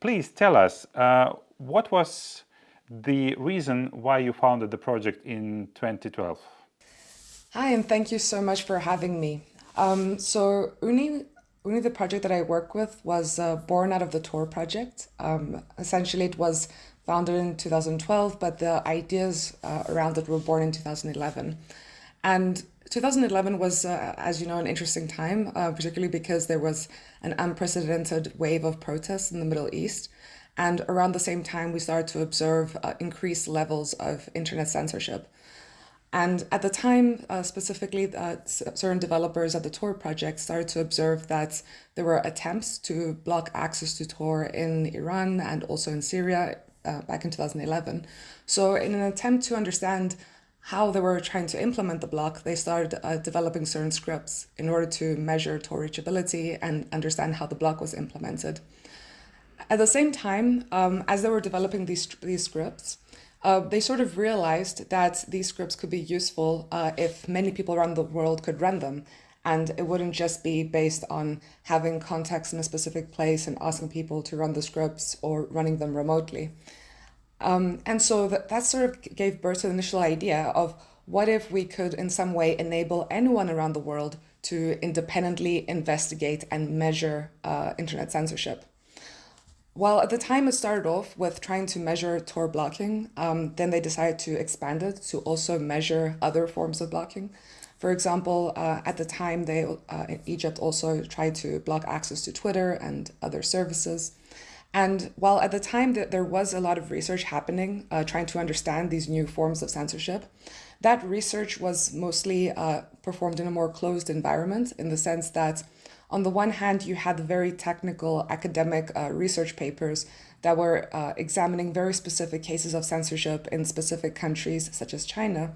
please tell us, uh, what was the reason why you founded the project in 2012? Hi, and thank you so much for having me. Um, so OONI, OONI, the project that I work with, was uh, born out of the Tor project. Um, essentially, it was founded in 2012, but the ideas uh, around it were born in 2011. And 2011 was, uh, as you know, an interesting time, uh, particularly because there was an unprecedented wave of protests in the Middle East. And around the same time, we started to observe uh, increased levels of internet censorship. And at the time, uh, specifically, uh, certain developers at the Tor project started to observe that there were attempts to block access to Tor in Iran and also in Syria uh, back in 2011. So in an attempt to understand how they were trying to implement the block, they started uh, developing certain scripts in order to measure Tor reachability and understand how the block was implemented. At the same time, um, as they were developing these, these scripts, uh, they sort of realized that these scripts could be useful uh, if many people around the world could run them. And it wouldn't just be based on having context in a specific place and asking people to run the scripts or running them remotely. Um, and so that, that sort of gave birth to the initial idea of what if we could in some way enable anyone around the world to independently investigate and measure uh, internet censorship. Well, at the time it started off with trying to measure Tor blocking, um, then they decided to expand it to also measure other forms of blocking. For example, uh, at the time, they uh, Egypt also tried to block access to Twitter and other services. And while at the time that there was a lot of research happening, uh, trying to understand these new forms of censorship, that research was mostly uh, performed in a more closed environment in the sense that on the one hand, you had very technical academic uh, research papers that were uh, examining very specific cases of censorship in specific countries, such as China.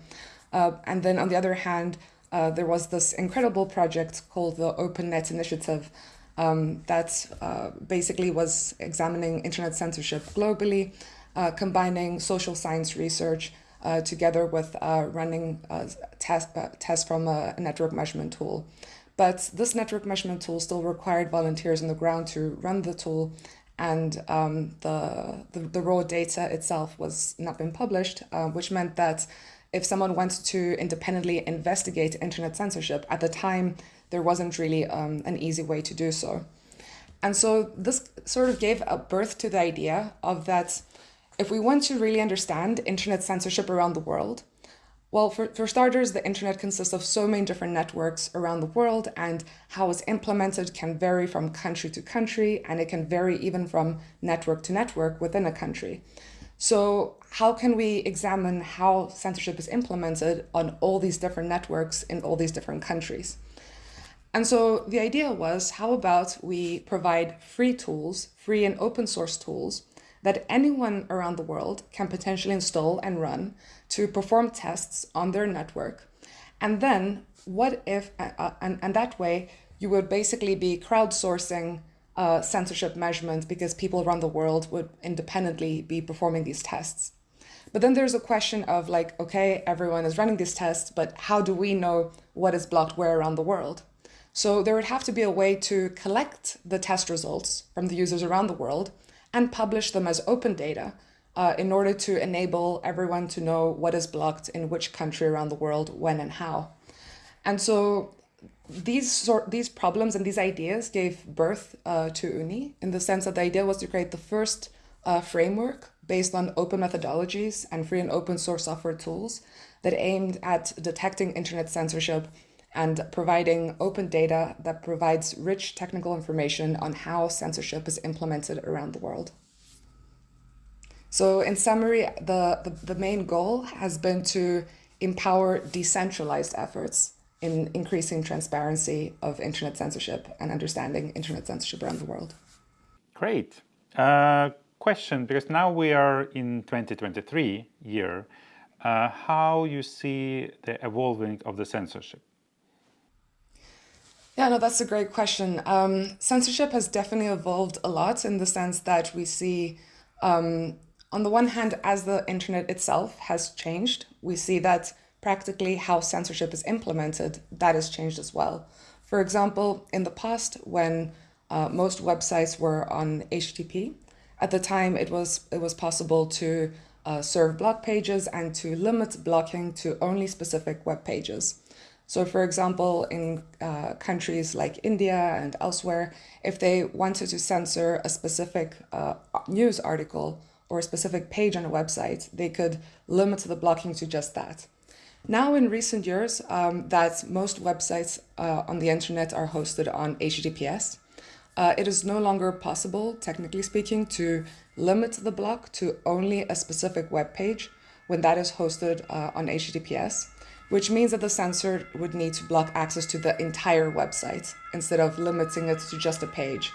Uh, and then on the other hand, uh, there was this incredible project called the OpenNet Initiative, um, that uh, basically was examining internet censorship globally, uh, combining social science research uh, together with uh, running uh, test, uh, tests from a network measurement tool. But this network measurement tool still required volunteers on the ground to run the tool and um, the, the, the, raw data itself was not been published, which meant that if someone wants to independently investigate internet censorship, at the time there wasn't really um, an easy way to do so. And so this sort of gave a birth to the idea of that if we want to really understand internet censorship around the world, well, for, for starters, the internet consists of so many different networks around the world and how it's implemented can vary from country to country and it can vary even from network to network within a country. So how can we examine how censorship is implemented on all these different networks in all these different countries? And so the idea was, how about we provide free tools, free and open source tools, that anyone around the world can potentially install and run to perform tests on their network. And then what if, uh, uh and, and that way, you would basically be crowdsourcing uh, censorship measurements because people around the world would independently be performing these tests. But then there's a question of like, okay, everyone is running these tests, but how do we know what is blocked where around the world? So there would have to be a way to collect the test results from the users around the world and publish them as open data uh, in order to enable everyone to know what is blocked in which country around the world, when and how. And so these sort these problems and these ideas gave birth uh, to OONI in the sense that the idea was to create the first uh, framework based on open methodologies and free and open source software tools that aimed at detecting internet censorship and providing open data that provides rich technical information on how censorship is implemented around the world. So in summary, the, the, the main goal has been to empower decentralized efforts in increasing transparency of internet censorship and understanding internet censorship around the world. Great. Uh, question, because now we are in 2023 year, uh, how you see the evolving of the censorship? Yeah, no, that's a great question. Um, censorship has definitely evolved a lot in the sense that we see, um, on the one hand, as the internet itself has changed, we see that practically how censorship is implemented, that has changed as well. For example, in the past, when uh, most websites were on HTTP, At the time, it was, it was possible to uh, serve block pages and to limit blocking to only specific web pages. So for example, in uh, countries like India and elsewhere, if they wanted to censor a specific uh, news article or a specific page on a website, they could limit the blocking to just that. Now in recent years, um, that most websites uh, on the internet are hosted on HTTPS, uh, it is no longer possible, technically speaking, to limit the block to only a specific web page when that is hosted uh, on HTTPS which means that the censor would need to block access to the entire website instead of limiting it to just a page.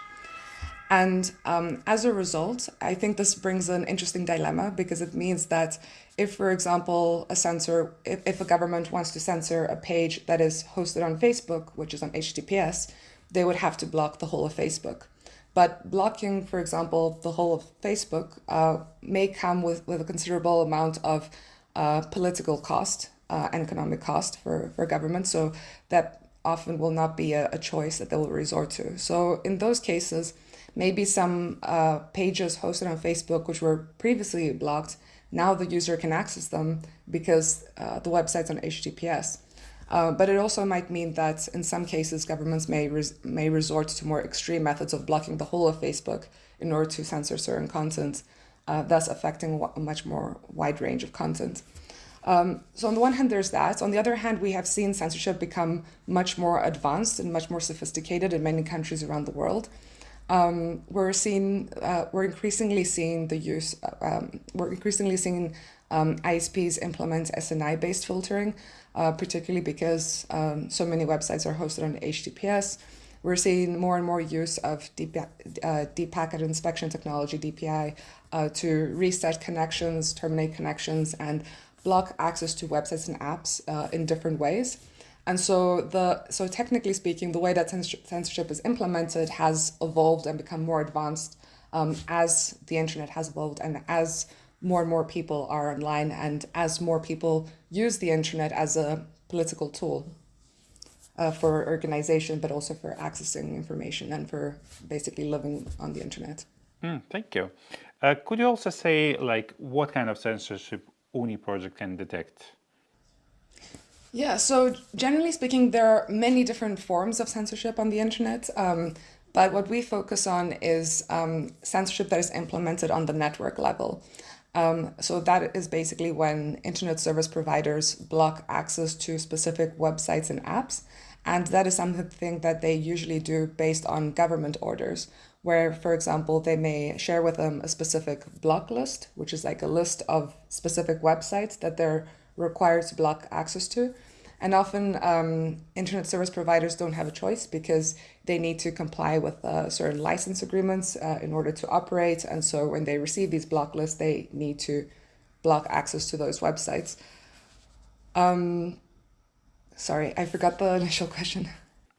And um, as a result, I think this brings an interesting dilemma because it means that if, for example, a censor, if, if a government wants to censor a page that is hosted on Facebook, which is on HTTPS, they would have to block the whole of Facebook. But blocking, for example, the whole of Facebook uh, may come with, with a considerable amount of uh, political cost uh, economic cost for, for government. So that often will not be a, a, choice that they will resort to. So in those cases, maybe some uh, pages hosted on Facebook, which were previously blocked, now the user can access them because uh, the website's on HTTPS. Uh, but it also might mean that in some cases, governments may, res may resort to more extreme methods of blocking the whole of Facebook in order to censor certain content, uh, thus affecting a much more wide range of content. Um, so on the one hand, there's that. On the other hand, we have seen censorship become much more advanced and much more sophisticated in many countries around the world. Um, we're seeing, uh, we're increasingly seeing the use, um, we're increasingly seeing um, ISPs implement SNI-based filtering, uh, particularly because um, so many websites are hosted on HTTPS. We're seeing more and more use of deep, uh, deep packet inspection technology, DPI, uh, to reset connections, terminate connections, and block access to websites and apps uh, in different ways. And so the so technically speaking, the way that censorship is implemented has evolved and become more advanced um, as the internet has evolved and as more and more people are online and as more people use the internet as a political tool uh, for organization, but also for accessing information and for basically living on the internet. Mm, thank you. Uh, could you also say like what kind of censorship OONI project can detect? Yeah, so generally speaking, there are many different forms of censorship on the internet. Um, but what we focus on is um, censorship that is implemented on the network level. Um, so that is basically when internet service providers block access to specific websites and apps. And that is something that they usually do based on government orders where, for example, they may share with them a specific block list, which is like a list of specific websites that they're required to block access to. And often um, internet service providers don't have a choice because they need to comply with uh, certain license agreements uh, in order to operate. And so when they receive these block lists, they need to block access to those websites. Um, sorry, I forgot the initial question.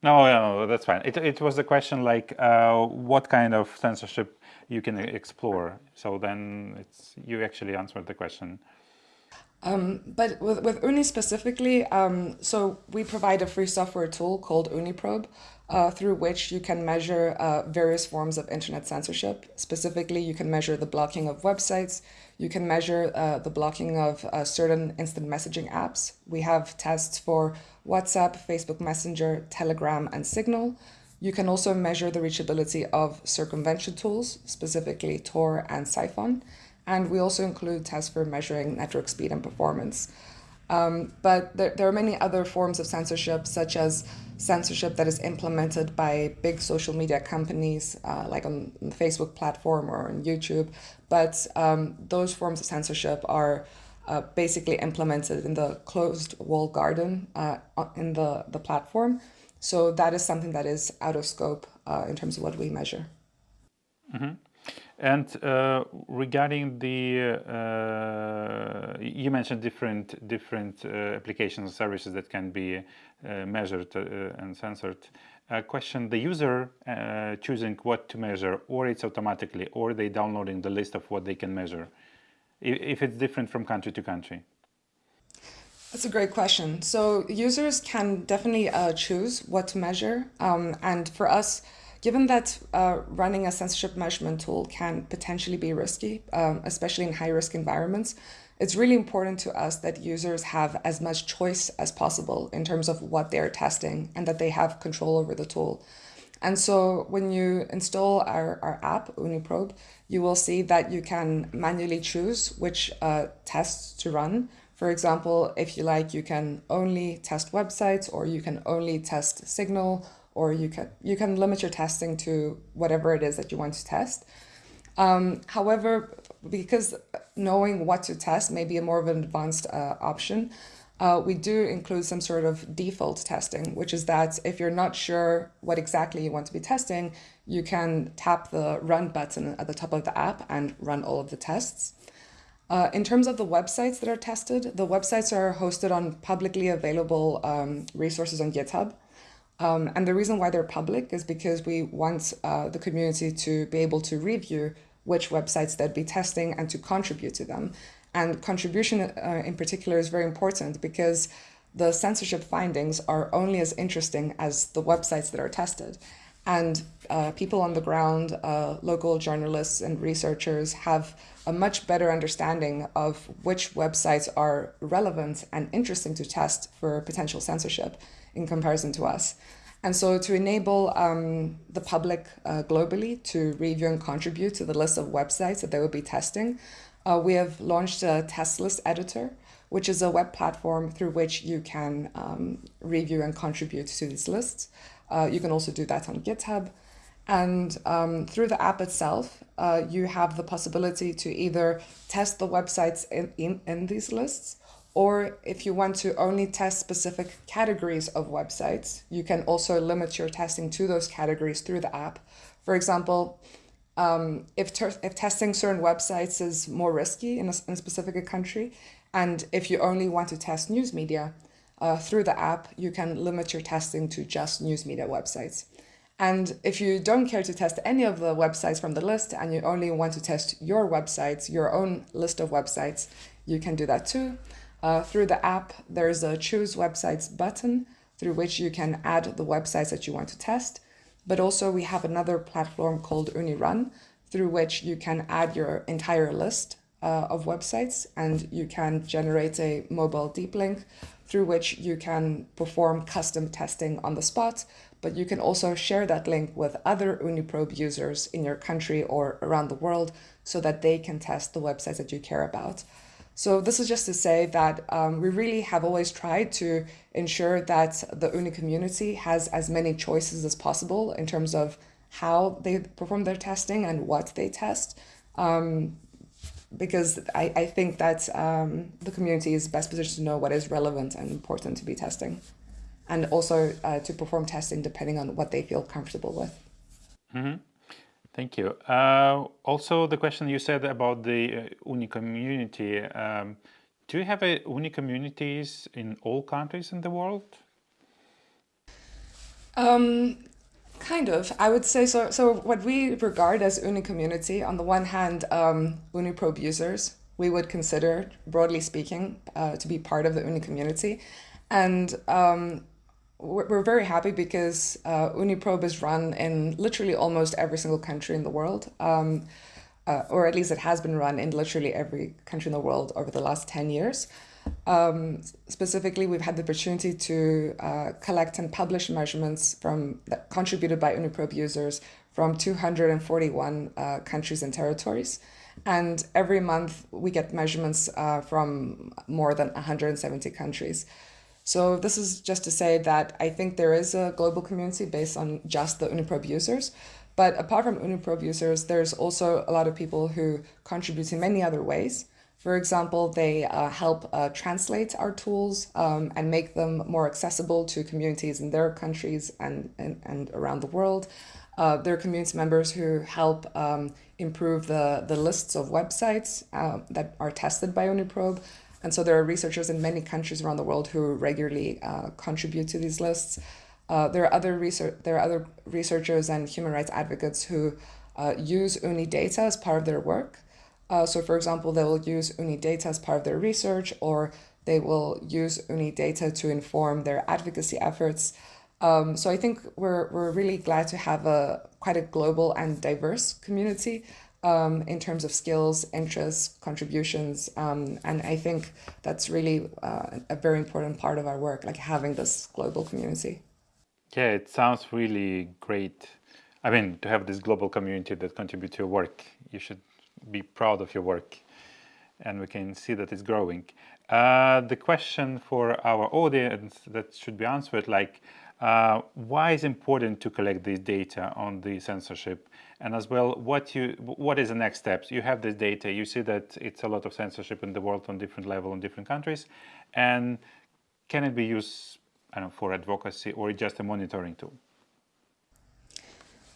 No, no, that's fine. It, it was a question like uh, what kind of censorship you can explore. So then it's you actually answered the question. Um, but with, with OONI specifically, um, so we provide a free software tool called OONIprobe, uh, through which you can measure uh, various forms of internet censorship. Specifically, you can measure the blocking of websites, you can measure uh, the blocking of uh, certain instant messaging apps. We have tests for WhatsApp, Facebook Messenger, Telegram, and Signal. You can also measure the reachability of circumvention tools, specifically Tor and Psiphon. And we also include tests for measuring network speed and performance. Um, but there, there are many other forms of censorship, such as censorship that is implemented by big social media companies, uh, like on the Facebook platform or on YouTube. But um, those forms of censorship are uh, basically implemented in the closed wall garden uh, in the, the platform. So that is something that is out of scope uh, in terms of what we measure. Mm -hmm. And uh, regarding the, uh, you mentioned different different applications services that can be measured and censored. A question: the user choosing what to measure, or it's automatically, or they downloading the list of what they can measure, if it's different from country to country. That's a great question. So users can definitely choose what to measure, um, and for us given that uh, running a censorship measurement tool can potentially be risky, um, especially in high risk environments, it's really important to us that users have as much choice as possible in terms of what they're testing and that they have control over the tool. And so when you install our, our app, OONIprobe, you will see that you can manually choose which uh, tests to run. For example, if you like, you can only test websites or you can only test Signal or you can, you can limit your testing to whatever it is that you want to test. Um, however, because knowing what to test may be a more of an advanced uh, option, uh, we do include some sort of default testing, which is that if you're not sure what exactly you want to be testing, you can tap the run button at the top of the app and run all of the tests. Uh, in terms of the websites that are tested, the websites are hosted on publicly available um, resources on GitHub. Um, and the reason why they're public is because we want uh, the community to be able to review which websites they'd be testing and to contribute to them. And contribution uh, in particular is very important because the censorship findings are only as interesting as the websites that are tested. And uh, people on the ground, uh, local journalists and researchers have a much better understanding of which websites are relevant and interesting to test for potential censorship in comparison to us. And so to enable um, the public uh, globally to review and contribute to the list of websites that they will be testing, uh, we have launched a test list editor, which is a web platform through which you can um, review and contribute to these lists. Uh, you can also do that on GitHub. And um, through the app itself, uh, you have the possibility to either test the websites in, in, in these lists, or if you want to only test specific categories of websites, you can also limit your testing to those categories through the app. For example, um, if, if testing certain websites is more risky in a, in a, specific country, and if you only want to test news media uh, through the app, you can limit your testing to just news media websites. And if you don't care to test any of the websites from the list and you only want to test your websites, your own list of websites, you can do that too. Uh, through the app, there's a choose websites button through which you can add the websites that you want to test. But also we have another platform called OONI Run through which you can add your entire list uh, of websites and you can generate a mobile deep link through which you can perform custom testing on the spot, but you can also share that link with other OONIprobe users in your country or around the world so that they can test the websites that you care about. So this is just to say that um, we really have always tried to ensure that the OONI community has as many choices as possible in terms of how they perform their testing and what they test. Um, because I, I think that um, the community is best positioned to know what is relevant and important to be testing and also uh, to perform testing depending on what they feel comfortable with. Mm -hmm. Thank you. Uh, also, the question you said about the uh, OONI community. Um, do you have a OONI communities in all countries in the world? Um, kind of. I would say so. So, what we regard as OONI community, on the one hand, um, OONIprobe users, we would consider, broadly speaking, uh, to be part of the OONI community. And um, we're very happy because uh, OONIprobe is run in literally almost every single country in the world, um, uh, or at least it has been run in literally every country in the world over the last 10 years. Um, specifically, we've had the opportunity to uh, collect and publish measurements from contributed by OONIprobe users from 241 uh, countries and territories. And every month we get measurements uh, from more than 170 countries. So this is just to say that I think there is a global community based on just the OONIprobe users. But apart from OONIprobe users, there's also a lot of people who contribute in many other ways. For example, they uh, help uh, translate our tools um, and make them more accessible to communities in their countries and, and, and around the world. Uh, there are community members who help um, improve the, the lists of websites uh, that are tested by OONIprobe. And so there are researchers in many countries around the world who regularly uh, contribute to these lists. Uh, there are other research there are other researchers and human rights advocates who uh, use OONI data as part of their work. Uh, so for example, they will use OONI data as part of their research or they will use OONI data to inform their advocacy efforts. Um, so I think we're, we're really glad to have a quite a global and diverse community um, in terms of skills, interests, contributions. Um, and I think that's really uh, a very important part of our work, like having this global community. Yeah, it sounds really great. I mean, to have this global community that contribute to your work, you should be proud of your work and we can see that it's growing. Uh, the question for our audience that should be answered, like, uh, why is important to collect this data on the censorship and as well what you what is the next steps? You have this data you see that it's a lot of censorship in the world on different level in different countries. And can it be used know, for advocacy or just a monitoring tool?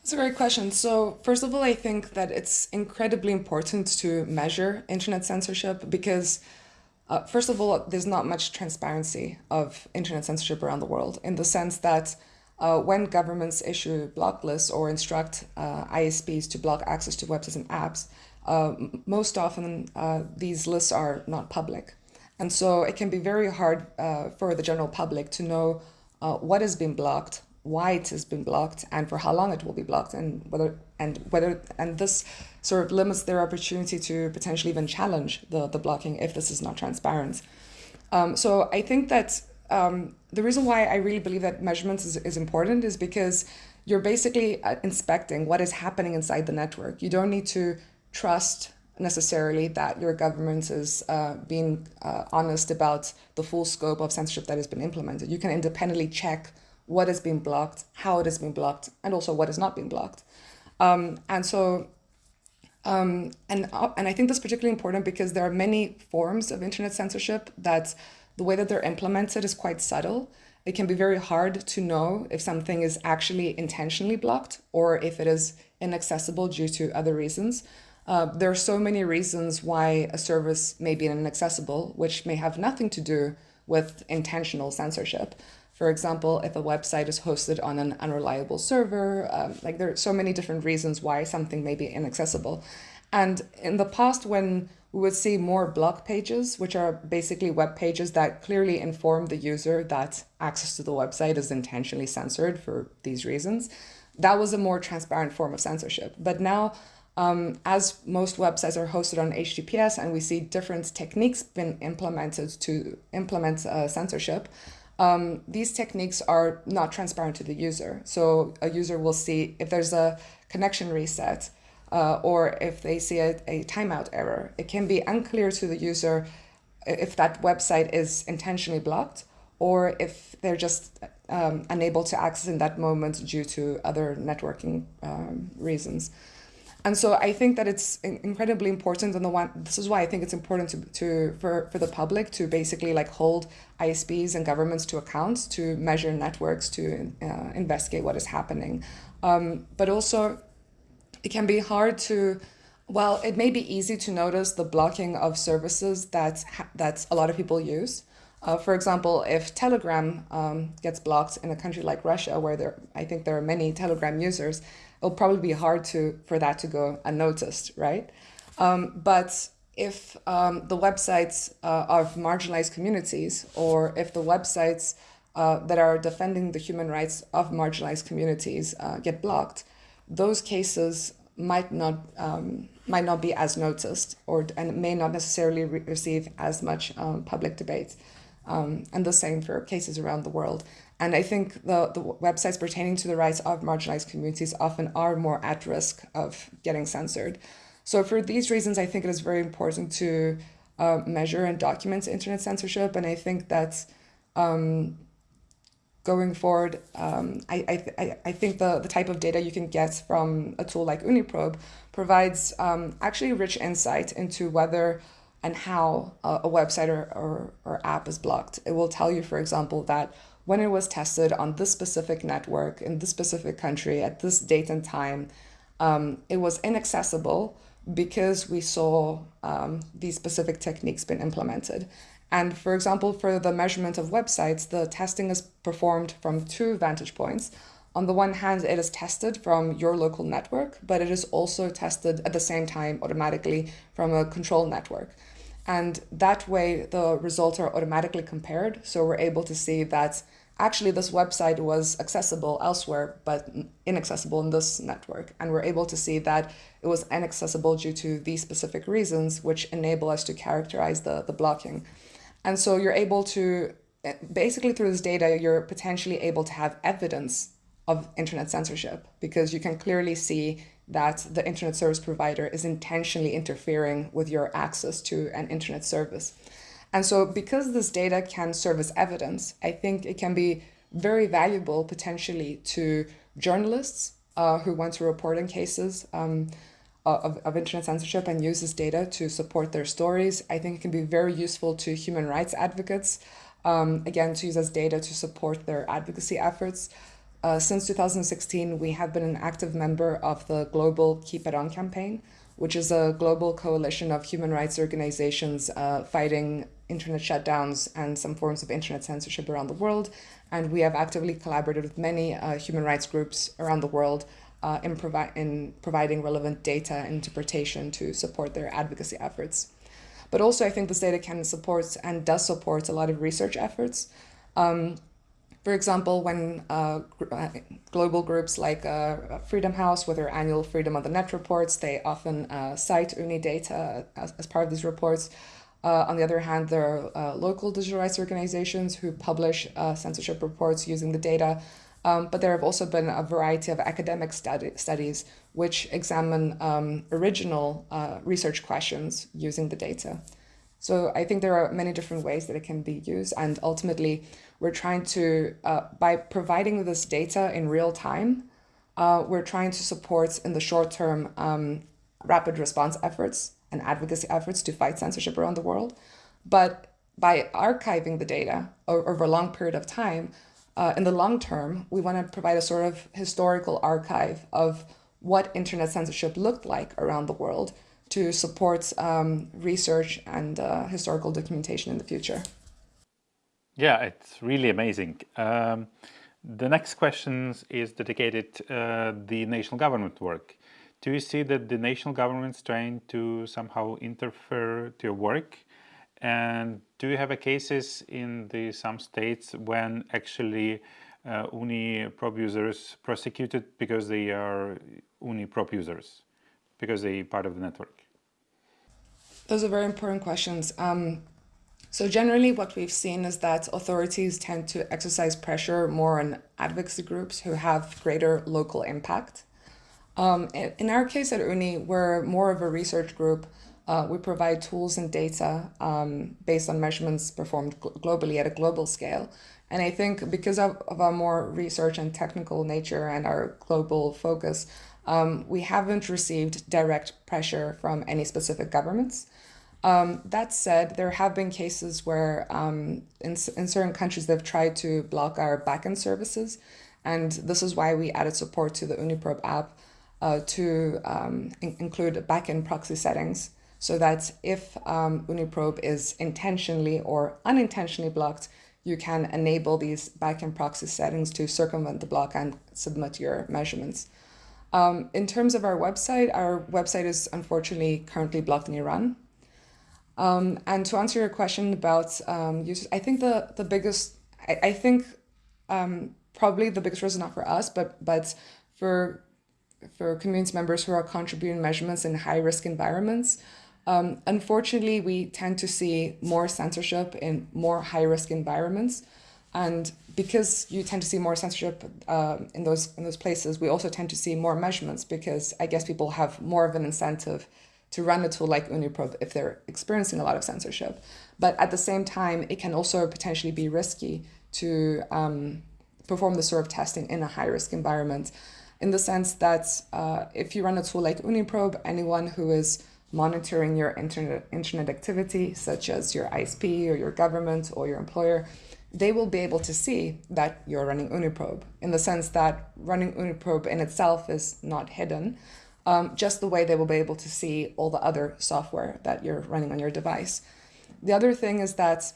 It's a great question. So first of all, I think that it's incredibly important to measure internet censorship because uh, first of all, there's not much transparency of internet censorship around the world in the sense that uh, when governments issue block lists or instruct uh, ISPs to block access to websites and apps, uh, most often uh, these lists are not public. And so it can be very hard uh, for the general public to know what has been blocked, why it has been blocked and for how long it will be blocked and whether and whether and this sort of limits their opportunity to potentially even challenge the, the blocking if this is not transparent. Um, so I think that um, the reason why I really believe that measurements is, is important is because you're basically uh, inspecting what is happening inside the network. You don't need to trust necessarily that your government is uh, being uh, honest about the full scope of censorship that has been implemented. You can independently check what has been blocked, how it has been blocked, and also what has not been blocked. Um, and so, um, and, uh, and I think that's particularly important because there are many forms of internet censorship that the way that they're implemented is quite subtle. It can be very hard to know if something is actually intentionally blocked or if it is inaccessible due to other reasons. Uh, there are so many reasons why a service may be inaccessible, which may have nothing to do with intentional censorship. For example, if a website is hosted on an unreliable server, um, like there are so many different reasons why something may be inaccessible. And in the past, when we would see more block pages, which are basically web pages that clearly inform the user that access to the website is intentionally censored for these reasons, that was a more transparent form of censorship. But now, um, as most websites are hosted on HTTPS and we see different techniques been implemented to implement uh, censorship, um, these techniques are not transparent to the user. So a user will see if there's a connection reset uh, or if they see a, a timeout error. It can be unclear to the user if that website is intentionally blocked or if they're just um, unable to access in that moment due to other networking um, reasons. And so I think that it's incredibly important. And the one, this is why I think it's important to, to for, for the public to basically like hold ISPs and governments to account, to measure networks, to uh, investigate what is happening. Um, but also, it can be hard to, well, it may be easy to notice the blocking of services that that a lot of people use. Uh, for example, if Telegram um, gets blocked in a country like Russia, where there, I think there are many Telegram users, it'll probably be hard to for that to go unnoticed, right? Um, but if um, the websites uh, of marginalized communities or if the websites uh, that are defending the human rights of marginalized communities uh, get blocked, those cases might not um, might not be as noticed or and may not necessarily re receive as much um, public debate. Um, and the same for cases around the world. And I think the, the websites pertaining to the rights of marginalized communities often are more at risk of getting censored. So for these reasons, I think it is very important to uh, measure and document internet censorship. And I think that um, going forward, um, I, I, I think the, the type of data you can get from a tool like OONIprobe provides um, actually rich insight into whether and how a, a website or, or, or app is blocked. It will tell you, for example, that when it was tested on this specific network in this specific country at this date and time, um, it was inaccessible because we saw um, these specific techniques being implemented. And for example, for the measurement of websites, the testing is performed from two vantage points. On the one hand, it is tested from your local network, but it is also tested at the same time automatically from a control network. And that way, the results are automatically compared. So we're able to see that actually this website was accessible elsewhere, but inaccessible in this network. And we're able to see that it was inaccessible due to these specific reasons, which enable us to characterize the, the blocking. And so you're able to, basically through this data, you're potentially able to have evidence of internet censorship because you can clearly see that the internet service provider is intentionally interfering with your access to an internet service. And so because this data can serve as evidence, I think it can be very valuable potentially to journalists uh, who want to report on cases um, of, of internet censorship and use this data to support their stories. I think it can be very useful to human rights advocates, um, again, to use as data to support their advocacy efforts. Uh, since 2016, we have been an active member of the global Keep It On campaign, which is a global coalition of human rights organizations uh, fighting internet shutdowns and some forms of internet censorship around the world. And we have actively collaborated with many uh, human rights groups around the world uh, in, provi in providing relevant data interpretation to support their advocacy efforts. But also, I think this data can support and does support a lot of research efforts. Um, for example, when uh, uh, global groups like uh, Freedom House, with their annual Freedom on the Net reports, they often uh, cite OONI data as, as, part of these reports. Uh, on the other hand, there are uh, local digital rights organizations who publish censorship reports using the data. Um, but there have also been a variety of academic study studies which examine um, original research questions using the data. So I think there are many different ways that it can be used. And ultimately, we're trying to, uh, by providing this data in real time, uh, we're trying to support in the short term um, rapid response efforts and advocacy efforts to fight censorship around the world. But by archiving the data over a long period of time, uh, in the long term, we want to provide a sort of historical archive of what internet censorship looked like around the world to support um, research and uh, historical documentation in the future. Yeah, it's really amazing. Um, the next question is dedicated uh, the national government work. Do you see that the national government is trying to somehow interfere to your work? And do you have a cases in the some states when actually uh, OONIprobe users prosecuted because they are OONIprobe users, because they part of the network? Those are very important questions. Um, so generally what we've seen is that authorities tend to exercise pressure more on advocacy groups who have greater local impact. Um, in our case at OONI, we're more of a research group. Uh, we provide tools and data um, based on measurements performed gl globally at a global scale. And I think because of, of our more research and technical nature and our global focus, um, we haven't received direct pressure from any specific governments. Um, that said, there have been cases where um, in, in certain countries they've tried to block our backend services. And this is why we added support to the OONIprobe app uh, to um, in include backend proxy settings so that if um, OONIprobe is intentionally or unintentionally blocked, you can enable these backend proxy settings to circumvent the block and submit your measurements. Um, in terms of our website, our website is unfortunately currently blocked in Iran. Um, and to answer your question about um, users, I think the, the biggest, I, I think um, probably the biggest reason not for us, but, but for, for community members who are contributing measurements in high risk environments, um, unfortunately, we tend to see more censorship in more high risk environments. And because you tend to see more censorship uh, in those in those places, we also tend to see more measurements because I guess people have more of an incentive to run a tool like OONIprobe if they're experiencing a lot of censorship. But at the same time, it can also potentially be risky to um, perform the sort of testing in a high risk environment in the sense that uh, if you run a tool like OONIprobe, anyone who is monitoring your internet, internet activity, such as your ISP or your government or your employer, they will be able to see that you're running OONIprobe in the sense that running OONIprobe in itself is not hidden, um, just the way they will be able to see all the other software that you're running on your device. The other thing is that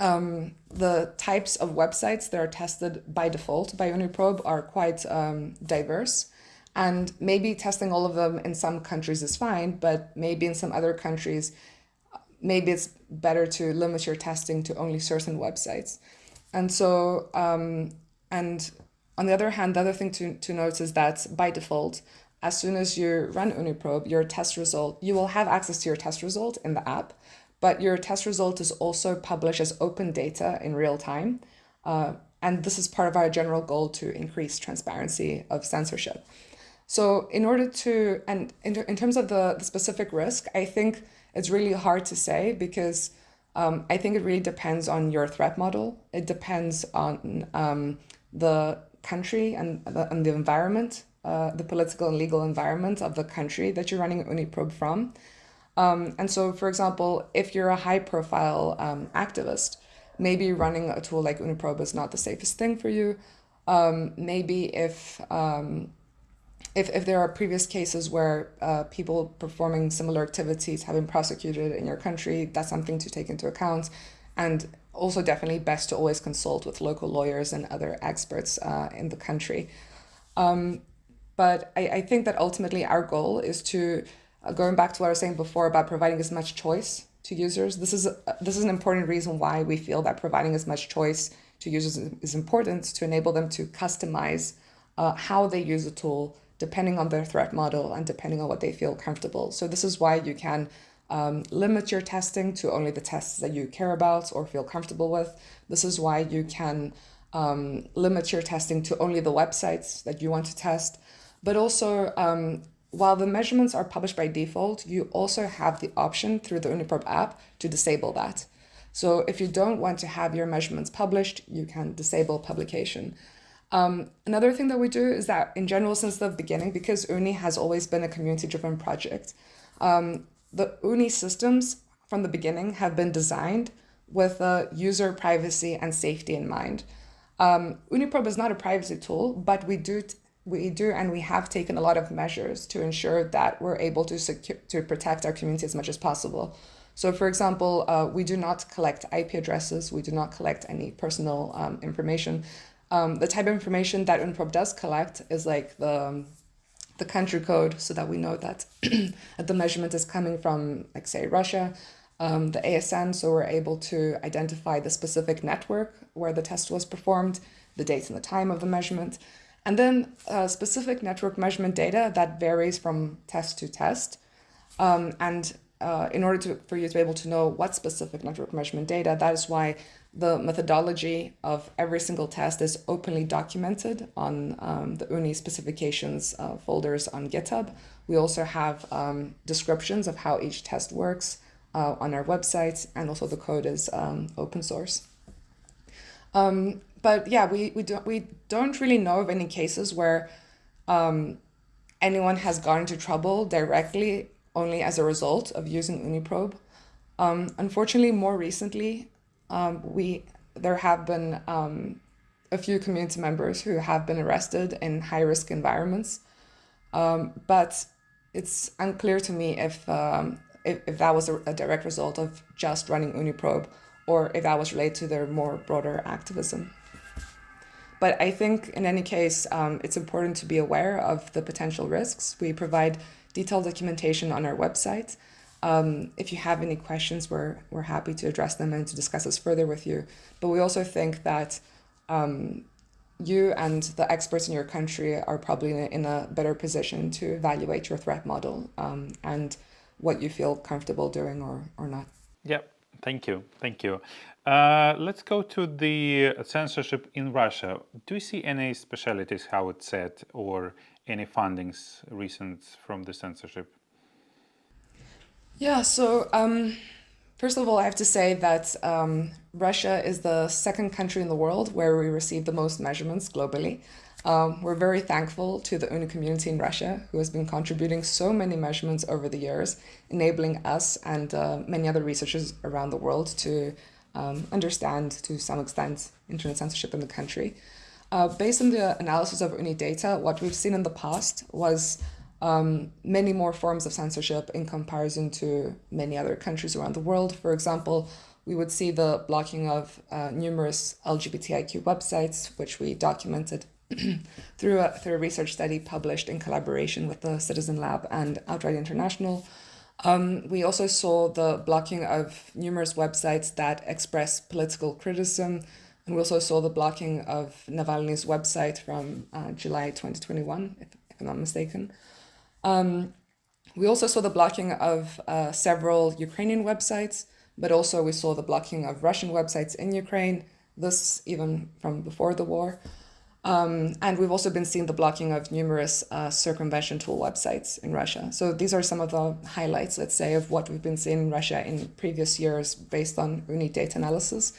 um, the types of websites that are tested by default by OONIprobe are quite um, diverse. And maybe testing all of them in some countries is fine, but maybe in some other countries, maybe it's better to limit your testing to only certain websites. and so, um, and on the other hand, the other thing to, to note is that by default, as soon as you run OONIprobe, your test result, you will have access to your test result in the app, but your test result is also published as open data in real time. Uh, and this is part of our general goal to increase transparency of censorship. So in order to, and in, in terms of the, the specific risk, I think it's really hard to say because um, I think it really depends on your threat model. It depends on um, the country and the, and the environment, uh, the political and legal environment of the country that you're running OONIprobe from. Um, and so, for example, if you're a high profile um, activist, maybe running a tool like OONIprobe is not the safest thing for you. Um, maybe if, um, if, if there are previous cases where uh, people performing similar activities have been prosecuted in your country, that's something to take into account. And also definitely best to always consult with local lawyers and other experts uh, in the country. Um, but I, I think that ultimately our goal is to, uh, going back to what I was saying before about providing as much choice to users, this is, a, this is an important reason why we feel that providing as much choice to users is important to enable them to customize uh, how they use a tool depending on their threat model and depending on what they feel comfortable. So this is why you can um, limit your testing to only the tests that you care about or feel comfortable with. This is why you can um, limit your testing to only the websites that you want to test. But also, um, while the measurements are published by default, you also have the option through the OONIprobe app to disable that. So if you don't want to have your measurements published, you can disable publication. Um, another thing that we do is that in general, since the beginning, because OONI has always been a community-driven project, um, the OONI systems from the beginning have been designed with uh, user privacy and safety in mind. Um, OONIprobe is not a privacy tool, but we do we do and we have taken a lot of measures to ensure that we're able to secure to protect our community as much as possible. So, for example, uh, we do not collect IP addresses. We do not collect any personal um, information. Um, the type of information that OONIprobe does collect is like the um, the country code so that we know that the measurement is coming from, like say, Russia, um, the ASN, so we're able to identify the specific network where the test was performed, the date and the time of the measurement, and then uh, specific network measurement data that varies from test to test. Um, and uh, in order to, for you to be able to know what specific network measurement data, that is why the methodology of every single test is openly documented on um, the OONI specifications uh, folders on GitHub. We also have um, descriptions of how each test works uh, on our website, and also the code is um, open source. Um, but yeah, we, we, don't, we don't really know of any cases where um, anyone has gone into trouble directly only as a result of using OONIprobe. Um, unfortunately, more recently, um, we there have been um, a few community members who have been arrested in high risk environments, um, but it's unclear to me if, um, if, if that was a, a, direct result of just running OONIprobe or if that was related to their more broader activism. But I think in any case, um, it's important to be aware of the potential risks. We provide detailed documentation on our website. Um, if you have any questions, we're, we're happy to address them and to discuss this further with you. But we also think that um, you and the experts in your country are probably in a, in a better position to evaluate your threat model um, and what you feel comfortable doing or, or not. Yeah, thank you. Thank you. Uh, let's go to the censorship in Russia. Do you see any specialities, how it's set, or any fundings recent from the censorship? Yeah, so um, first of all, I have to say that um, Russia is the second country in the world where we receive the most measurements globally. Um, we're very thankful to the OONI community in Russia, who has been contributing so many measurements over the years, enabling us and uh, many other researchers around the world to um, understand, to some extent, internet censorship in the country. Uh, based on the analysis of OONI data, what we've seen in the past was um, many more forms of censorship in comparison to many other countries around the world. For example, we would see the blocking of uh, numerous LGBTIQ websites, which we documented through, a, through a research study published in collaboration with the Citizen Lab and Outright International. Um, we also saw the blocking of numerous websites that express political criticism, And we also saw the blocking of Navalny's website from uh, July 2021, if, if, I'm not mistaken. Um, we also saw the blocking of uh, several Ukrainian websites, but also we saw the blocking of Russian websites in Ukraine, this even from before the war. Um, and we've also been seeing the blocking of numerous uh, circumvention tool websites in Russia. So these are some of the highlights, let's say, of what we've been seeing in Russia in previous years based on OONI data analysis.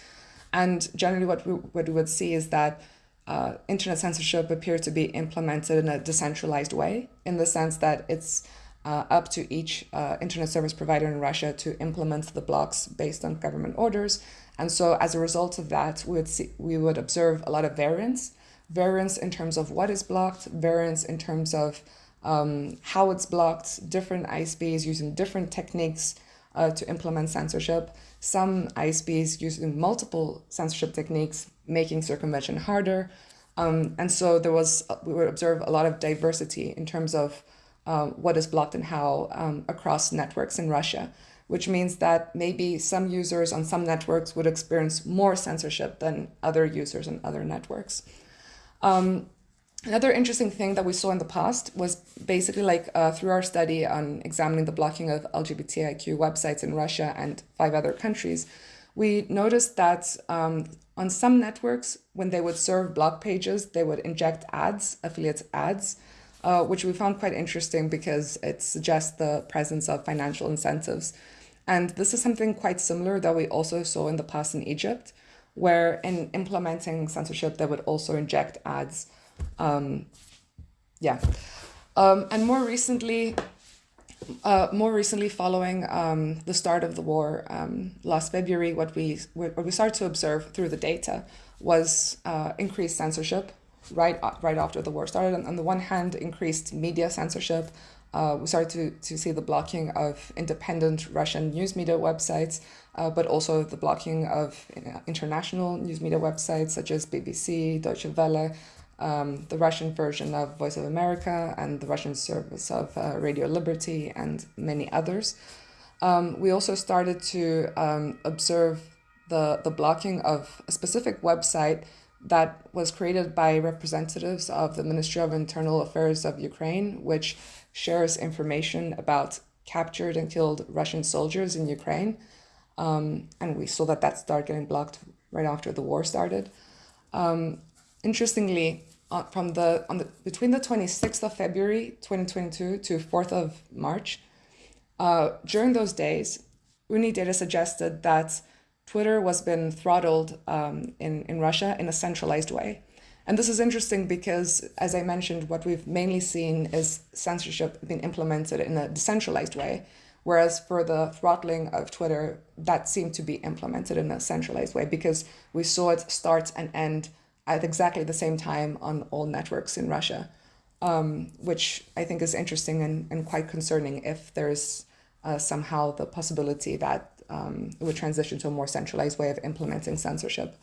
And generally what we, what we would see is that uh, internet censorship appears to be implemented in a decentralized way, in the sense that it's uh, up to each uh, internet service provider in Russia to implement the blocks based on government orders. And so as a result of that, we would, see, we would observe a lot of variance variance in terms of what is blocked, variance in terms of um, how it's blocked, different ISPs using different techniques uh, to implement censorship, some ISPs using multiple censorship techniques, making circumvention harder. Um, and so there was, we would observe a lot of diversity in terms of uh, what is blocked and how um, across networks in Russia, which means that maybe some users on some networks would experience more censorship than other users on other networks. Um, another interesting thing that we saw in the past was basically like uh, through our study on examining the blocking of LGBTIQ websites in Russia and five other countries, we noticed that um, on some networks, when they would serve block pages, they would inject ads, affiliate ads, uh, which we found quite interesting because it suggests the presence of financial incentives. And this is something quite similar that we also saw in the past in Egypt, where in implementing censorship, they would also inject ads. Um, yeah. Um, and more recently, uh, more recently following um, the start of the war um, last February, what we, what we started to observe through the data was uh, increased censorship right, right after the war started. On the one hand, increased media censorship. Uh, we started to, to see the blocking of independent Russian news media websites, uh, but also the blocking of international news media websites such as BBC, Deutsche Welle, um, the Russian version of Voice of America, and the Russian service of uh, Radio Liberty, and many others. Um, we also started to um, observe the, the blocking of a specific website that was created by representatives of the Ministry of Internal Affairs of Ukraine, which shares information about captured and killed Russian soldiers in Ukraine. Um, and we saw that that started getting blocked right after the war started. Um, interestingly, uh, from the on the between the 26th of February 2022 to 4th of March, uh, during those days, OONI data suggested that Twitter was been throttled um, in, in Russia in a centralized way. And this is interesting because, as I mentioned, what we've mainly seen is censorship being implemented in a decentralized way, Whereas for the throttling of Twitter, that seemed to be implemented in a centralized way because we saw it start and end at exactly the same time on all networks in Russia, um, which I think is interesting and, and quite concerning if there's uh, somehow the possibility that um, it would transition to a more centralized way of implementing censorship.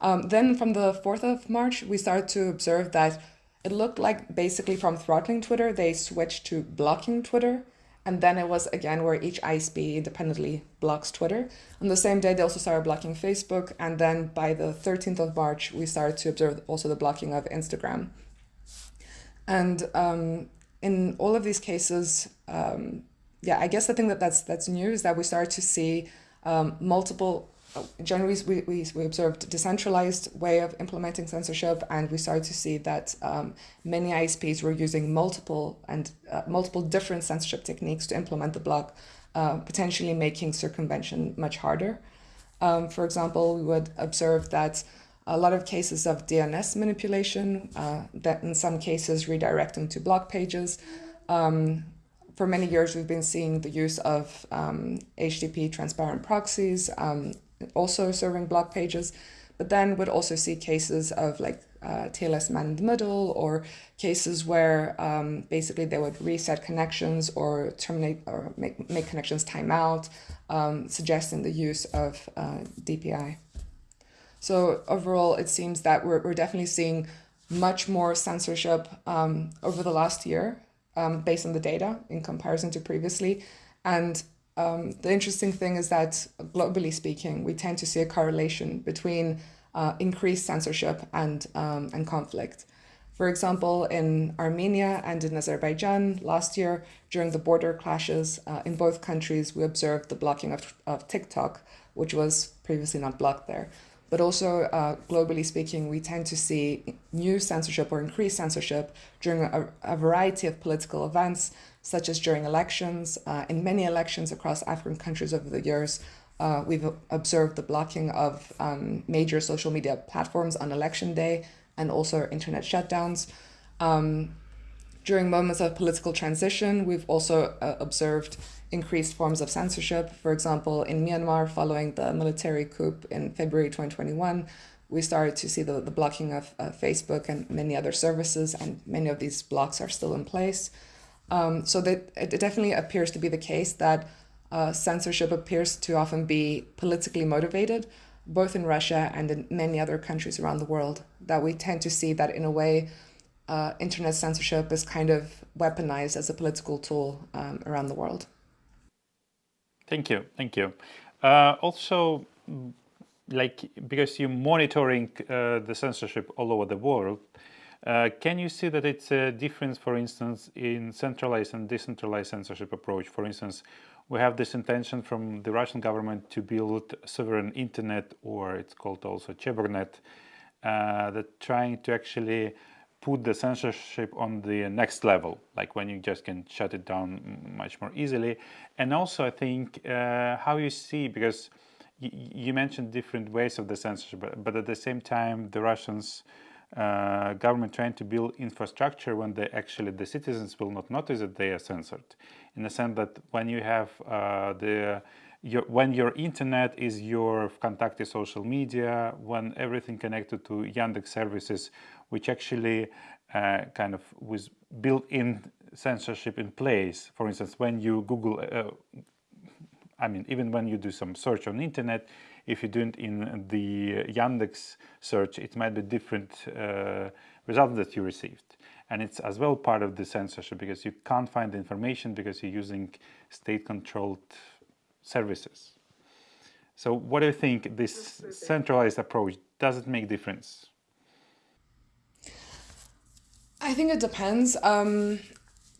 Um, then from the 4th of March, we started to observe that it looked like basically from throttling Twitter, they switched to blocking Twitter and then it was again where each ISP independently blocks Twitter. On the same day, they also started blocking Facebook. And then by the 13th of March, we started to observe also the blocking of Instagram. And um, in all of these cases, um, yeah, I guess the thing that that's, that's new is that we started to see um, multiple generally we, we, we observed decentralized way of implementing censorship and we started to see that um, many ISPs were using multiple and uh, multiple different censorship techniques to implement the block, uh, potentially making circumvention much harder. Um, for example, we would observe that a lot of cases of DNS manipulation, uh, that in some cases redirecting to block pages. Um, for many years, we've been seeing the use of um, HTTP transparent proxies, um, also serving block pages, but then would also see cases of like uh, TLS man in the middle or cases where um, basically they would reset connections or terminate or make, make connections timeout, um, suggesting the use of uh, DPI. So overall, it seems that we're, we're definitely seeing much more censorship um, over the last year um, based on the data in comparison to previously. And um, the interesting thing is that globally speaking, we tend to see a correlation between uh, increased censorship and, um, and conflict. For example, in Armenia and in Azerbaijan last year, during the border clashes uh, in both countries, we observed the blocking of, of TikTok, which was previously not blocked there. But also, uh, globally speaking, we tend to see new censorship or increased censorship during a, a variety of political events, such as during elections. Uh, in many elections across African countries over the years, uh, we've observed the blocking of um, major social media platforms on election day and also internet shutdowns. Um, during moments of political transition, we've also uh, observed increased forms of censorship. For example, in Myanmar, following the military coup in February 2021, we started to see the, the blocking of uh, Facebook and many other services, and many of these blocks are still in place. Um, so that it definitely appears to be the case that uh, censorship appears to often be politically motivated, both in Russia and in many other countries around the world, that we tend to see that in a way, uh, internet censorship is kind of weaponized as a political tool um, around the world. Thank you, thank you. Uh, also, like because you're monitoring uh, the censorship all over the world, uh, can you see that it's a difference, for instance, in centralized and decentralized censorship approach? For instance, we have this intention from the Russian government to build sovereign internet, or it's called also Cheburnet, uh, that trying to actually put the censorship on the next level, like when you just can shut it down much more easily. And also, I think uh, how you see, because you mentioned different ways of the censorship, but, but at the same time, the Russians uh, government trying to build infrastructure when they actually the citizens will not notice that they are censored in the sense that when you have uh, the your, when your internet is your contacted social media, when everything connected to Yandex services, which actually uh, kind of with built-in censorship in place. For instance, when you Google, uh, I mean, even when you do some search on internet, if you do it in the Yandex search, it might be different uh, results that you received. And it's as well part of the censorship because you can't find the information because you're using state-controlled services. So what do you think this centralized approach, does it make difference? I think it depends. Um,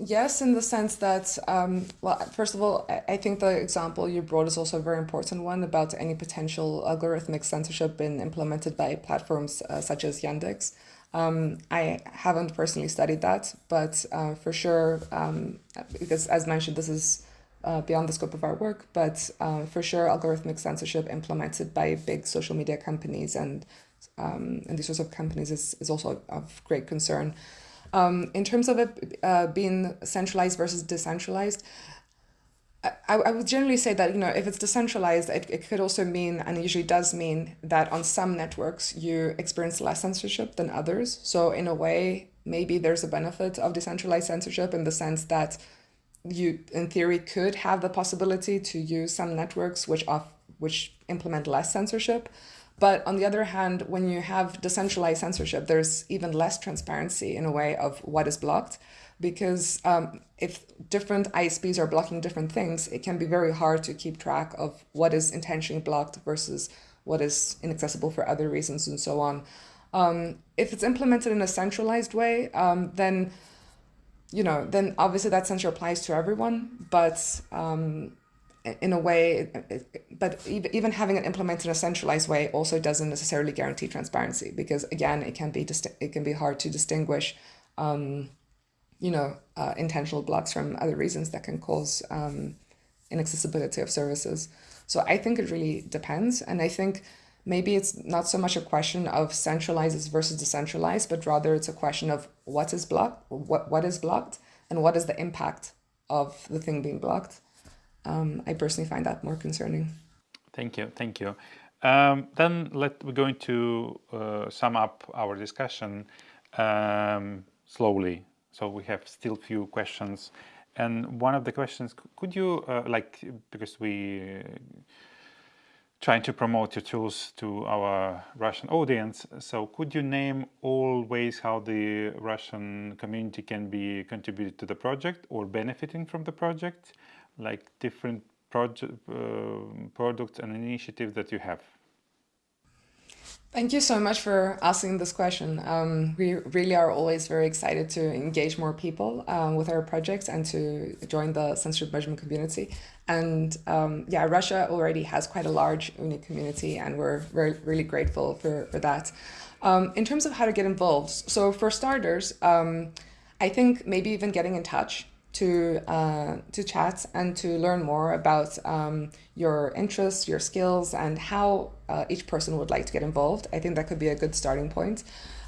Yes, in the sense that, um, well, first of all, I think the example you brought is also a very important one about any potential algorithmic censorship being implemented by platforms uh, such as Yandex. Um, I haven't personally studied that, but uh, for sure, um, because as mentioned, this is uh, beyond the scope of our work, but uh, for sure, algorithmic censorship implemented by big social media companies and um, and these sorts of companies is, is also of great concern. Um, in terms of it uh, being centralized versus decentralized, I, I would generally say that you know if it's decentralized, it, it could also mean and it usually does mean that on some networks you experience less censorship than others. So in a way, maybe there's a benefit of decentralized censorship in the sense that you in theory could have the possibility to use some networks which off which implement less censorship but on the other hand, when you have decentralized censorship, there's even less transparency in a way of what is blocked. Because um, if different ISPs are blocking different things, it can be very hard to keep track of what is intentionally blocked versus what is inaccessible for other reasons and so on. Um, if it's implemented in a centralized way, um, then you know, then obviously that censure applies to everyone. But um, in a way, but even having it implemented in a centralized way also doesn't necessarily guarantee transparency because again, it can be it can be hard to distinguish, um, you know, uh, intentional blocks from other reasons that can cause um, inaccessibility of services. So I think it really depends, and I think maybe it's not so much a question of centralized versus decentralized, but rather it's a question of what is blocked, what what is blocked, and what is the impact of the thing being blocked um, I personally find that more concerning. Thank you, thank you. Um, then let we're going to uh, sum up our discussion um, slowly. So we have still few questions, and one of the questions could you uh, like because we uh, trying to promote your tools to our Russian audience. So could you name all ways how the Russian community can be contributed to the project or benefiting from the project? Like different project, uh, products and initiatives that you have? Thank you so much for asking this question. Um, we really are always very excited to engage more people um, with our projects and to join the censorship measurement community. And um, yeah, Russia already has quite a large OONI community and we're really grateful for, for that. Um, in terms of how to get involved, so for starters, um, I think maybe even getting in touch to uh, to chat and to learn more about um, your interests, your skills, and how uh, each person would like to get involved. I think that could be a good starting point.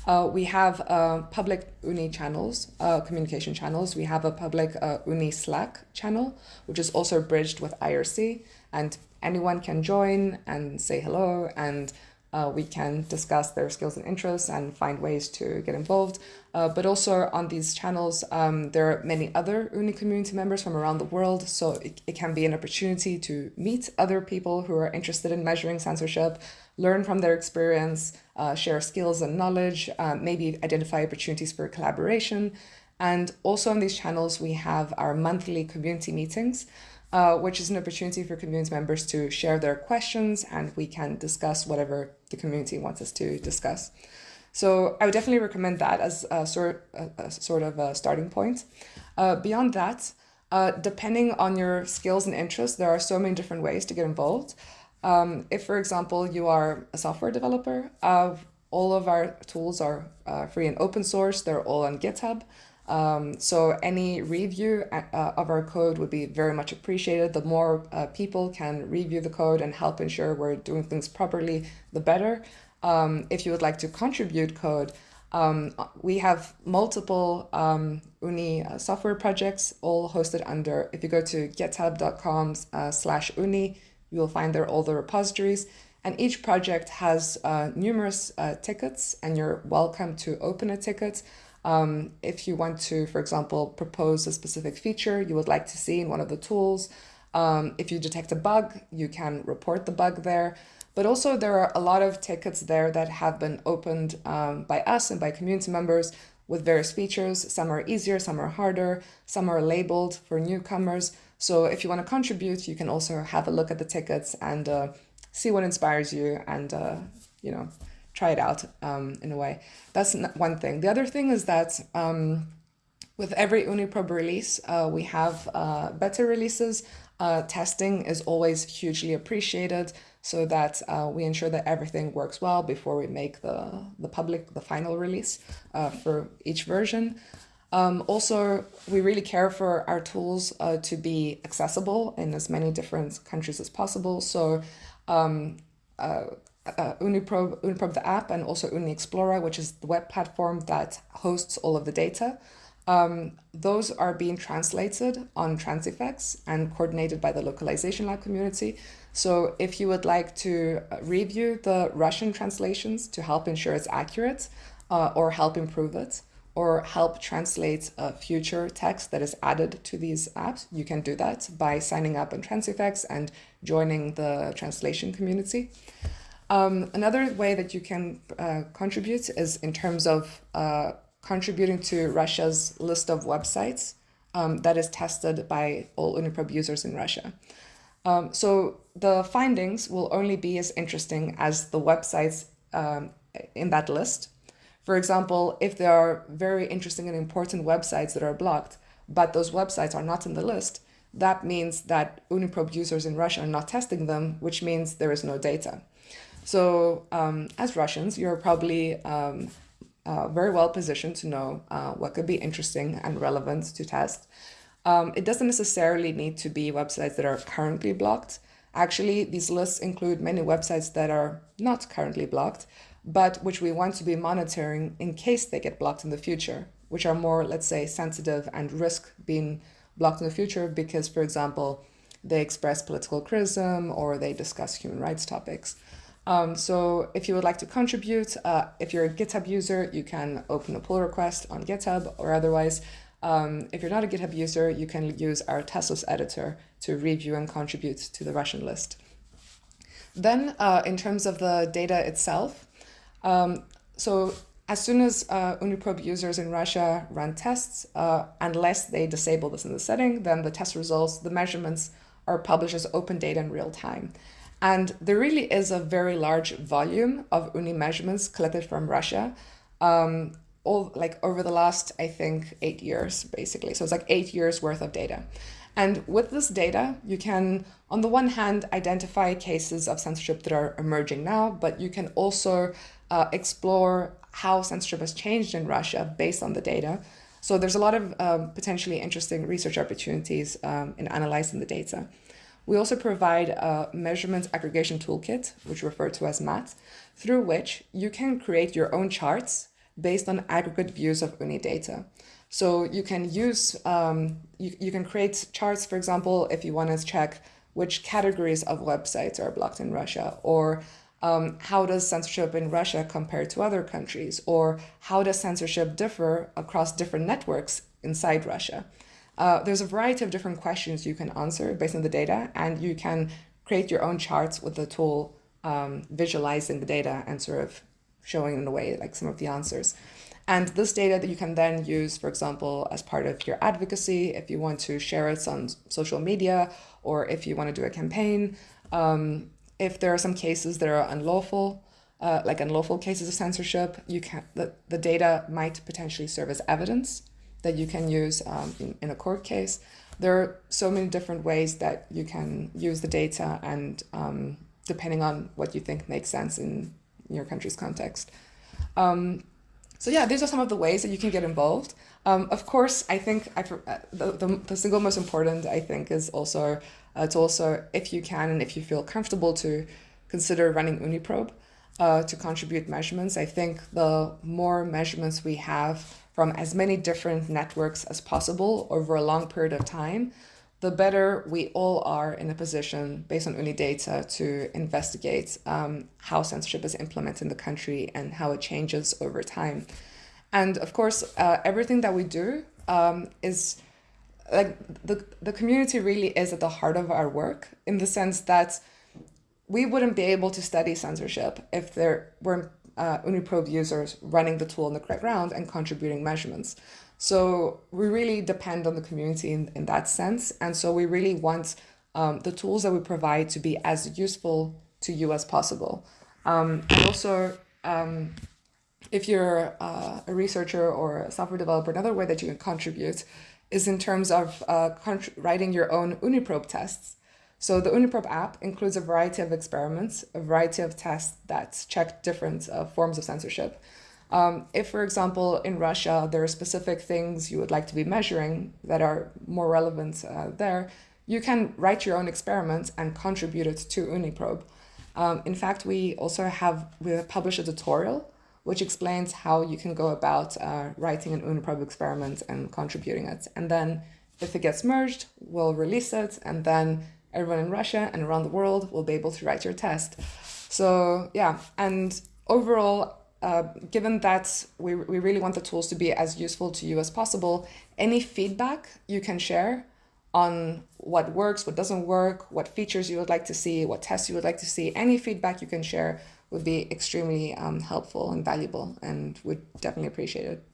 Uh, we have uh, public OONI channels, uh, communication channels. We have a public uh, OONI Slack channel, which is also bridged with IRC, and anyone can join and say hello and uh, we can discuss their skills and interests and find ways to get involved. Uh, but also on these channels, um, there are many other OONI community members from around the world. So it, it can be an opportunity to meet other people who are interested in measuring censorship, learn from their experience, uh, share skills and knowledge, uh, maybe identify opportunities for collaboration. And also on these channels, we have our monthly community meetings uh, which is an opportunity for community members to share their questions and we can discuss whatever the community wants us to discuss. So I would definitely recommend that as a sort, a, a sort of a starting point. Uh, beyond that, uh, depending on your skills and interests, there are so many different ways to get involved. Um, if, for example, you are a software developer, uh, all of our tools are uh, free and open source. They're all on GitHub. Um, so any review uh, of our code would be very much appreciated. The more uh, people can review the code and help ensure we're doing things properly, the better. Um, if you would like to contribute code, um, we have multiple um, OONI uh, software projects, all hosted under, if you go to github.com uh, slash OONI, you will find there all the repositories. And each project has uh, numerous uh, tickets and you're welcome to open a ticket. Um, if you want to, for example, propose a specific feature you would like to see in one of the tools, um, if you detect a bug, you can report the bug there. But also there are a lot of tickets there that have been opened um, by us and by community members with various features. Some are easier, some are harder, some are labeled for newcomers. So if you want to contribute, you can also have a look at the tickets and uh, see what inspires you and, uh, you know, try it out um, in a way. That's one thing. The other thing is that um, with every OONIprobe release, uh, we have uh, better releases. Uh, testing is always hugely appreciated so that uh, we ensure that everything works well before we make the, the public, the final release uh, for each version. Um, also, we really care for our tools uh, to be accessible in as many different countries as possible. So um, uh, uh, OONIprobe, OONIprobe the app and also OONI Explorer, which is the web platform that hosts all of the data. Um, those are being translated on Transifex and coordinated by the localization lab community. So if you would like to uh, review the Russian translations to help ensure it's accurate uh, or help improve it, or help translate a future text that is added to these apps, you can do that by signing up on Transifex and joining the translation community. Um, another way that you can uh, contribute is in terms of uh, contributing to Russia's list of websites um, that is tested by all OONIprobe users in Russia. Um, so the findings will only be as interesting as the websites um, in that list. For example, if there are very interesting and important websites that are blocked, but those websites are not in the list, that means that OONIprobe users in Russia are not testing them, which means there is no data. So um, as Russians, you're probably um, uh, very well positioned to know uh, what could be interesting and relevant to test. Um, it doesn't necessarily need to be websites that are currently blocked. Actually, these lists include many websites that are not currently blocked, but which we want to be monitoring in case they get blocked in the future, which are more, let's say, sensitive and risk being blocked in the future because, for example, they express political criticism or they discuss human rights topics. Um, so if you would like to contribute, uh, if you're a GitHub user, you can open a pull request on GitHub or otherwise, um, if you're not a GitHub user, you can use our Test Lists editor to review and contribute to the Russian list. Then uh, in terms of the data itself, um, so as soon as uh, OONIprobe users in Russia run tests, uh, unless they disable this in the setting, then the test results, the measurements are published as open data in real time. And there really is a very large volume of OONI measurements collected from Russia, um, all like over the last, I think, eight years, basically. So it's like eight years worth of data. And with this data, you can, on the one hand, identify cases of censorship that are emerging now, but you can also uh, explore how censorship has changed in Russia based on the data. So there's a lot of um, potentially interesting research opportunities um, in analyzing the data. We also provide a measurement aggregation toolkit, which we refer to as MAT, through which you can create your own charts based on aggregate views of OONI data. So you can use, um, you, you can create charts, for example, if you want to check which categories of websites are blocked in Russia, or um, how does censorship in Russia compare to other countries, or how does censorship differ across different networks inside Russia. Uh, there's a variety of different questions you can answer based on the data, and you can create your own charts with the tool um, visualizing the data and sort of showing in a way like some of the answers. And this data that you can then use, for example, as part of your advocacy, if you want to share it on social media, or if you want to do a campaign, um, if there are some cases that are unlawful, uh, like unlawful cases of censorship, you can the, the data might potentially serve as evidence that you can use um, in, in a court case. There are so many different ways that you can use the data and um, depending on what you think makes sense in your country's context. Um, so yeah, these are some of the ways that you can get involved. Um, of course, I think I, uh, the, the, the, single most important, I think, is also uh, to also, if you can and if you feel comfortable to consider running OONIprobe uh, to contribute measurements. I think the more measurements we have from as many different networks as possible over a long period of time, the better we all are in a position, based on OONI data, to investigate um, how censorship is implemented in the country and how it changes over time. And of course, uh, everything that we do um, is like the, the community really is at the heart of our work in the sense that we wouldn't be able to study censorship if there weren't uh, OONIprobe users running the tool on the correct ground and contributing measurements. So we really depend on the community in, in that sense. And so we really want um, the tools that we provide to be as useful to you as possible. Um, and also, um, if you're uh, a researcher or a software developer, another way that you can contribute is in terms of uh, writing your own OONIprobe tests. So the OONIprobe app includes a variety of experiments, a variety of tests that check different uh, forms of censorship. Um, if, for example, in Russia, there are specific things you would like to be measuring that are more relevant uh, there, you can write your own experiment and contribute it to OONIprobe. Um, in fact, we also have, we have published a tutorial which explains how you can go about uh, writing an OONIprobe experiment and contributing it. And then if it gets merged, we'll release it, and then everyone in Russia and around the world will be able to write your test. So yeah, and overall, uh, given that we, we really want the tools to be as useful to you as possible, any feedback you can share on what works, what doesn't work, what features you would like to see, what tests you would like to see, any feedback you can share would be extremely um, helpful and valuable and would definitely appreciate it.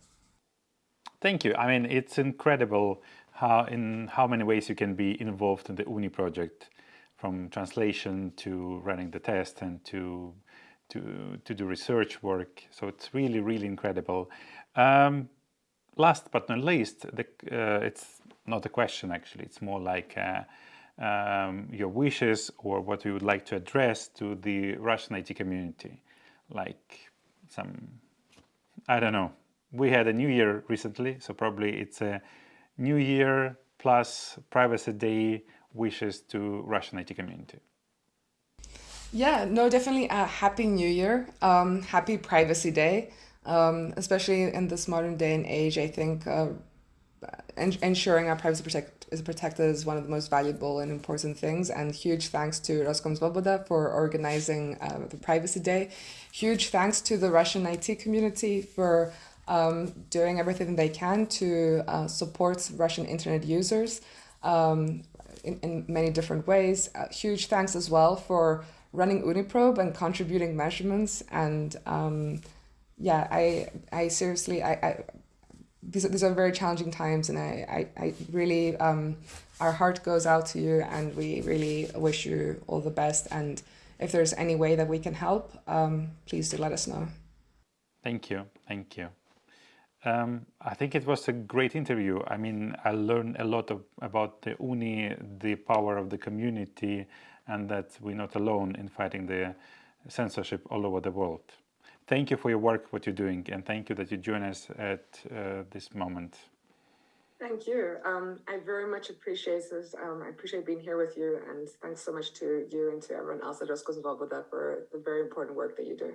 Thank you. I mean, it's incredible how in how many ways you can be involved in the OONI project, from translation to running the test and to to, to do research work. So it's really, really incredible. Um, last but not least, the, uh, it's not a question actually, it's more like uh, um, your wishes or what you would like to address to the Russian IT community. Like some, I don't know, we had a new year recently, so probably it's a new year plus privacy day wishes to Russian IT community. Yeah, no, definitely a happy new year. Um, happy privacy day. Um, especially in this modern day and age, I think uh, ensuring our privacy protect is protected is one of the most valuable and important things. And huge thanks to Roskomsvoboda for organizing uh, the Privacy Day. Huge thanks to the Russian IT community for um, doing everything they can to uh, support Russian internet users um, in, in many different ways. Uh, huge thanks as well for running OONIprobe and contributing measurements. And um, yeah, I, I seriously, I, I, these are, these are very challenging times, and I, I, I really, um, our heart goes out to you, and we really wish you all the best. And if there's any way that we can help, um, please do let us know. Thank you. Thank you. Um, I think it was a great interview. I mean, I learned a lot of, about the OONI, the power of the community, and that we're not alone in fighting the censorship all over the world. Thank you for your work, what you're doing, and thank you that you join us at uh, this moment. Thank you. Um, I very much appreciate this. Um, I appreciate being here with you, and thanks so much to you and to everyone else that just goes involved with that for the very important work that you do.